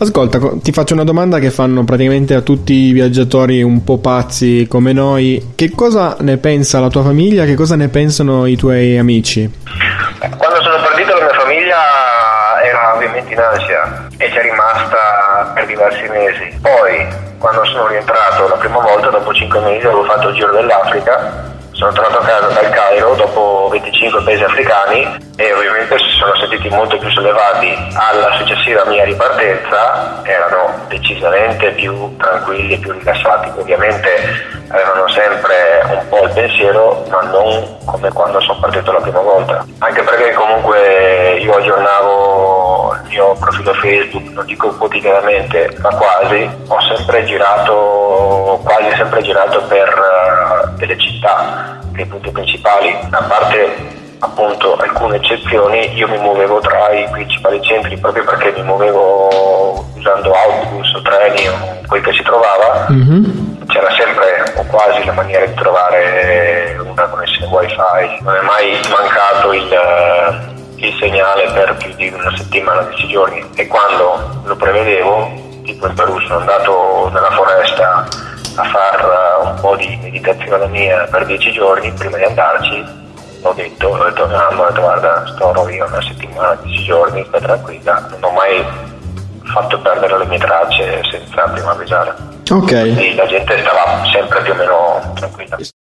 Ascolta, ti faccio una domanda che fanno praticamente a tutti i viaggiatori un po' pazzi come noi. Che cosa ne pensa la tua famiglia? Che cosa ne pensano i tuoi amici? Quando sono partito la mia famiglia era ovviamente in ansia e c'è rimasta per diversi mesi. Poi, quando sono rientrato la prima volta, dopo 5 mesi, avevo fatto il giro dell'Africa sono tornato a casa dal Cairo dopo 25 paesi africani e ovviamente sono sentiti molto più sollevati alla successiva mia ripartenza, erano decisamente più tranquilli e più rilassati, ovviamente avevano sempre un po' il pensiero, ma non come quando sono partito la prima volta. Anche perché comunque io aggiornavo il mio profilo Facebook, non dico quotidianamente, ma quasi, ho sempre girato, quasi sempre girato per uh, delle città, dei punti principali, a parte appunto alcune eccezioni, io mi muovevo tra i principali centri proprio perché mi muovevo usando autobus o treni o quel che si trovava. Mm-hmm c'era sempre o quasi la maniera di trovare una connessione wifi, non è mai mancato il, il segnale per più di una settimana, dieci giorni. E quando lo prevedevo, tipo in Perù sono andato nella foresta a fare un po' di meditazione mia per dieci giorni, prima di andarci ho detto, ho detto a mamma, guarda, sto io una settimana, dieci giorni, stai tranquilla, non ho mai fatto perdere le mie tracce senza prima avvisare. Ok. Quindi la gente stava sempre più o meno tranquilla.